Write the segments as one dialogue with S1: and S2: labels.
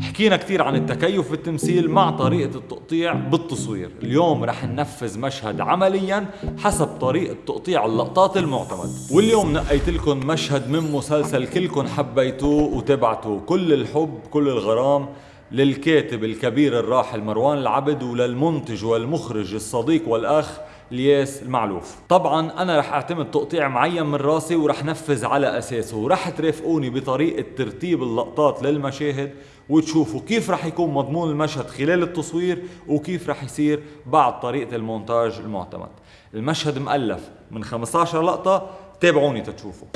S1: حكينا كثير عن التكيف بالتمثيل مع طريقة التقطيع بالتصوير. اليوم رح ننفذ مشهد عمليا حسب طريقة تقطيع اللقطات المعتمد. واليوم نقيت لكم مشهد من مسلسل كلكم حبيتوه وتبعتوه. كل الحب كل الغرام للكاتب الكبير الراحل مروان العبد وللمنتج والمخرج الصديق والأخ الياس المعلوف. طبعا أنا رح أعتمد تقطيع معين من راسي ورح نفذ على أساسه ورح ترافقوني بطريقة ترتيب اللقطات للمشاهد وتشوفوا كيف رح يكون مضمون المشهد خلال التصوير وكيف رح يصير بعد طريقة المونتاج المعتمد. المشهد مؤلف من 15 لقطة تابعوني تتشوفوا.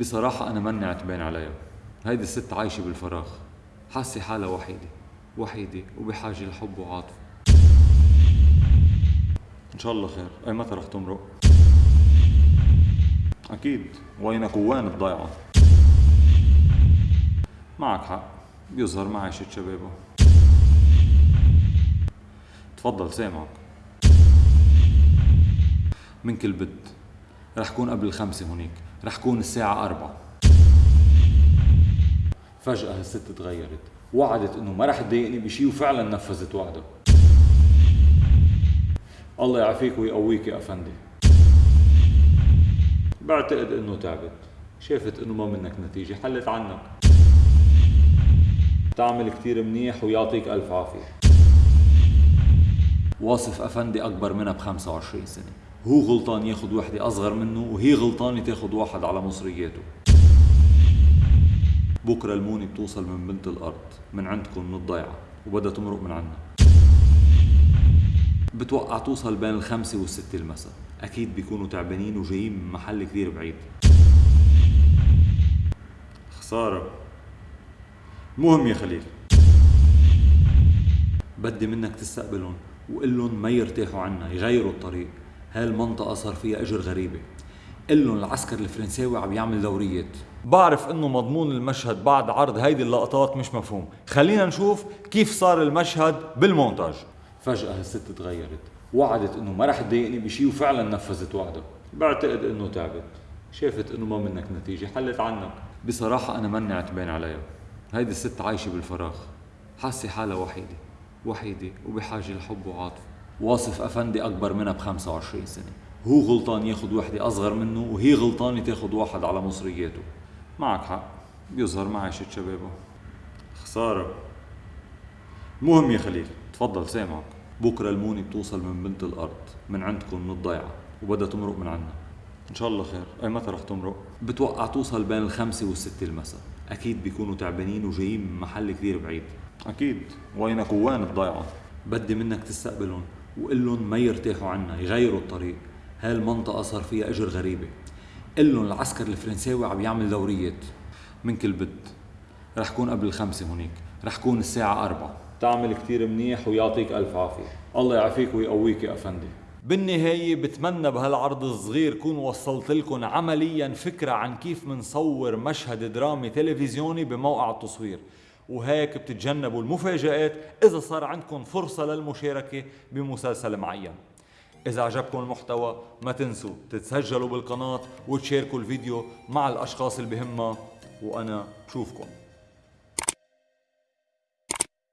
S1: بصراحة أنا مني عتبان عليها هيدي الست عايشة بالفراغ حاسة حالها وحيدة وحيدة وبحاجة لحب وعاطفة. إن شاء الله خير. أي متى رح تمرق؟ أكيد. وينك وين الضيعة؟ معك حق. بيظهر ما عاشت شبابه تفضل سامعك. من كل بد رح كون قبل الخمسة هونيك. رح كون الساعة أربعة. فجأة هالست تغيرت وعدت إنه ما رح تضايقني بشي وفعلا نفذت وعدها الله يعافيك ويقويك يا أفندي. بعتقد إنه تعبت. شافت إنه ما منك نتيجة حلت عنك. تعمل كتير منيح ويعطيك ألف عافية. واصف أفندي أكبر منها ب 25 سنة. هو غلطان ياخد وحدة أصغر منه وهي غلطانة تاخد واحد على مصرياته. بكرة المونة بتوصل من بنت الأرض من عندكم من الضيعة وبدها تمرق من عنا. بتوقع توصل بين الخمسة والستة المساء. أكيد بيكونوا تعبانين وجايين من محل كثير بعيد. خسارة. المهم يا خليل. بدي منك تستقبلهم وقول لهم ما يرتاحوا عنا يغيروا الطريق. هالمنطقة صار فيها أجر غريبة. قل لهم العسكر الفرنساوي عم يعمل دوريات بعرف إنه مضمون المشهد بعد عرض هيدي اللقطات مش مفهوم. خلينا نشوف كيف صار المشهد بالمونتاج. فجأة هالست تغيرت. وعدت إنه ما رح تضايقني بشي وفعلا نفذت وعدها بعتقد إنه تعبت. شافت إنه ما منك نتيجة حلت عنك. بصراحة أنا مني عتبان عليها. هيدي الست عايشة بالفراغ. حاسة حالها وحيدة. وحيدة وبحاجة لحب وعاطفة. واصف أفندي أكبر منها ب 25 سنة. هو غلطان ياخد وحدة أصغر منه وهي غلطانة تاخد واحد على مصرياته. معك حق بيظهر ما عاشت شبابه. خسارة. المهم يا خليل تفضل سامعك. بكرة المونة بتوصل من بنت الأرض من عندكم من الضيعة وبدها تمرق من عنا. إن شاء الله خير. أي متى رح تمرق؟ بتوقع توصل بين الخمسة والستة المساء. أكيد بيكونوا تعبانين وجايين من محل كثير بعيد. أكيد. وينك وين الضيعة؟ بدي منك تستقبلهم وقول لهم ما يرتاحوا عنا يغيروا الطريق. هالمنطقة صار فيها أجر غريبة؟ قل لهم العسكر الفرنساوي عم يعمل دوريات من كل بد رح كون قبل الخمسة هونيك. رح كون الساعة أربعة. تعمل كتير منيح ويعطيك ألف عافية. الله يعافيك ويقويك يا أفندي. بالنهاية بتمنى بهالعرض الصغير كون وصلت لكم عمليا فكرة عن كيف منصور مشهد درامي تلفزيوني بموقع التصوير. وهيك بتتجنبوا المفاجآت إذا صار عندكم فرصة للمشاركة بمسلسل معين. إذا عجبكم المحتوى ما تنسوا تتسجلوا بالقناة وتشاركوا الفيديو مع الأشخاص اللي بهمها وأنا بشوفكم.